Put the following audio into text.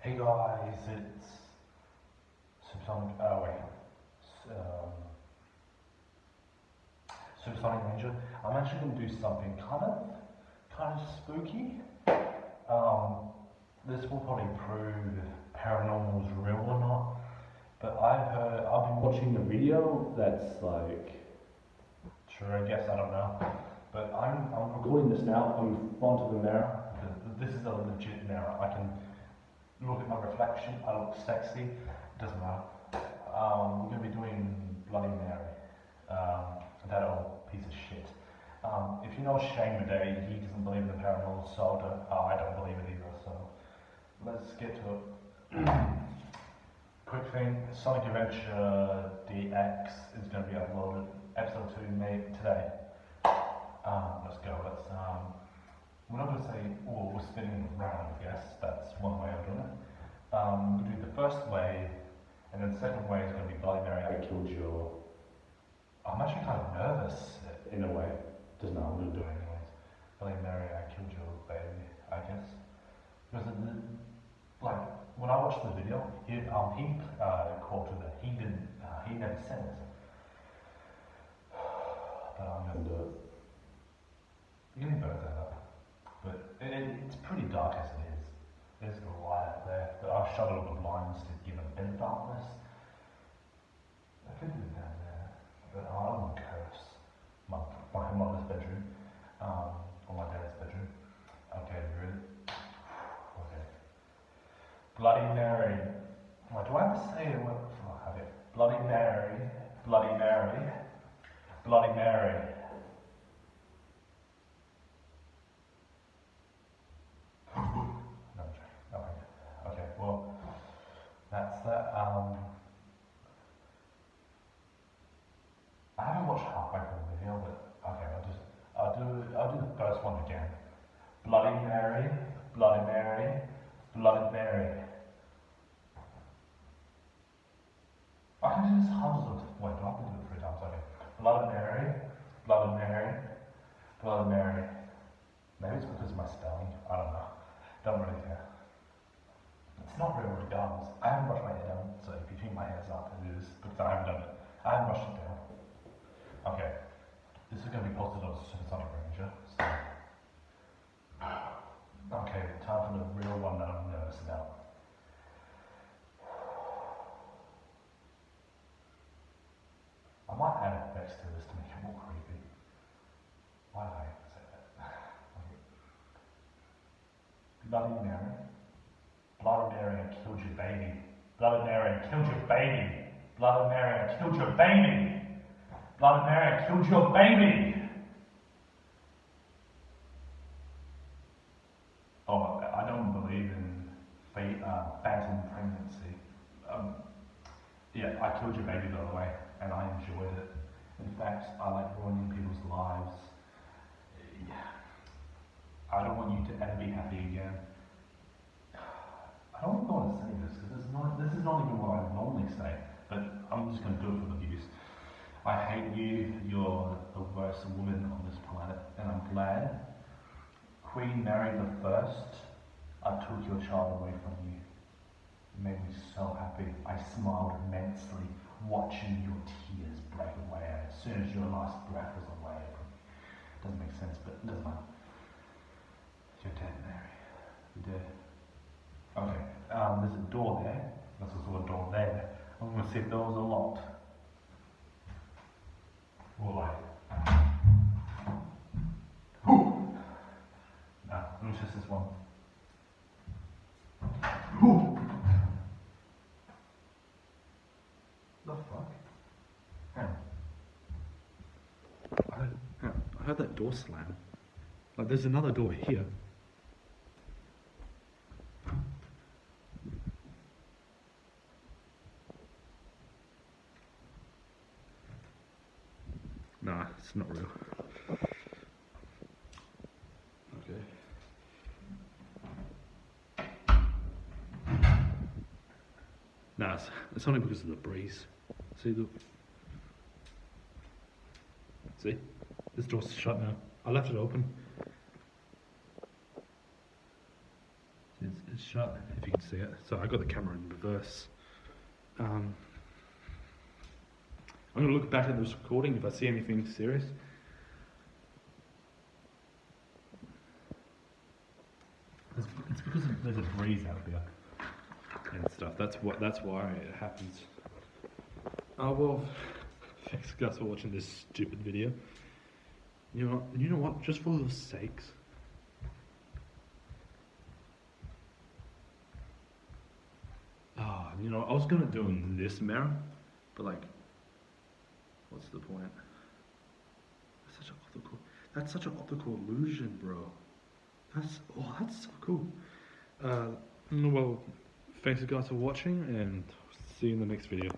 Hey guys, it's Subsonic, Oh wait, um, Supersonic Ranger. I'm actually going to do something kind of, kind of spooky. Um, this will probably prove paranormal is real or not. But I've heard, I've been watching the video that's like, sure, I guess I don't know. But I'm, I'm recording this now in front of a mirror. This is a legit mirror. I can look at my reflection. I look sexy. Doesn't matter. Um, we're going to be doing Bloody Mary. Um, that old piece of shit. Um, if you know Shane Madej, he doesn't believe in the paranormal, so do, uh, I don't believe it either. So let's get to it. Quick thing, Sonic Adventure DX is going to be uploaded. Episode 2 made today. Um, let's go. Let's. Um, we're not going to say, oh, we're spinning around, yes. That's one way of doing it. Um, we'll do the first wave, and then the second wave is going to be Bloody Mary, I killed your. I'm actually kind of nervous in a way. Doesn't know, I'm going to do it anyways. Bloody Mary, I killed your baby, I guess. Because, it, like, when I watched the video, he, um, he uh, quoted it. He didn't, uh, he never said it. But I'm going to do it. You can that up. But it, it, it's pretty dark as it is. There's a light out there. But I've shut all the blinds to give a bit of darkness. I could do it down there. But I don't want curse my, my mother's bedroom. Um, or my dad's bedroom. Okay, really? Okay. Bloody Mary. Why do I have to say it? Oh, okay. Bloody Mary. Bloody Mary. Bloody Mary. No, I'm joking. Okay. Okay, well, that's that. Um, I haven't watched halfway through the video, but okay, I'll just, I'll do, I'll do the first one again. Bloody Mary, Bloody Mary, Bloody Mary. I can do this hundreds of, wait, do I to do it three times? Okay. Bloody Mary, Bloody Mary, Bloody Mary. Maybe it's because of my spelling. I don't know. Don't really care. It's not really regardless. I haven't brushed my hair down, so if you think my hair's up, it is because I haven't done it. I haven't brushed it down. Okay. This is going to be posted on Supersonic Ranger. So. Okay, time for the real one that I'm nervous about. I might add effects to this to make it more creepy. Why did I say that? Okay. Bloody Mary. Bloody Mary, I killed your baby. Bloody Mary, I killed your baby. Bloody Mary, I killed your baby. Bloody Mary, I killed your baby. Oh, I don't believe in fa- uh, phantom pregnancy. Um, yeah, I killed your baby by the way, and I enjoyed it. In fact, I like ruining people's lives. Yeah. I don't want you to ever be happy again. I don't even want to say this because this is not even what I normally say, but I'm just going to do it for the views. I hate you. You're the worst woman on this planet, and I'm glad Queen Mary the First. I took your child away from you. It made me so happy. I smiled immensely watching your tears break away as soon as your last breath was away from me. Doesn't make sense, but it doesn't matter. You're dead, Mary. You're dead. Okay, um, there's a door there. There's also a door there. I'm gonna see if those are locked. Or like. Whew. No, it was just this one. Whew. The fuck? On. I heard, on. I heard that door slam. Like there's another door here. Nah, it's not real. Okay. Nah, it's, it's only because of the breeze. See the. See? This door's shut now. I left it open. It's, it's shut if you can see it. So I got the camera in reverse. Um, I'm gonna look back at this recording if I see anything serious. It's, because there's a breeze out there and stuff. That's what. That's why it happens. Oh well. Thanks guys for watching this stupid video. You know. You know what? Just for the sakes. Ah, you know, I was gonna do in this mirror, but like, what's the point? That's such an optical. That's such an optical illusion, bro. That's oh, that's so cool. Uh, well, thanks guys for watching, and see you in the next video.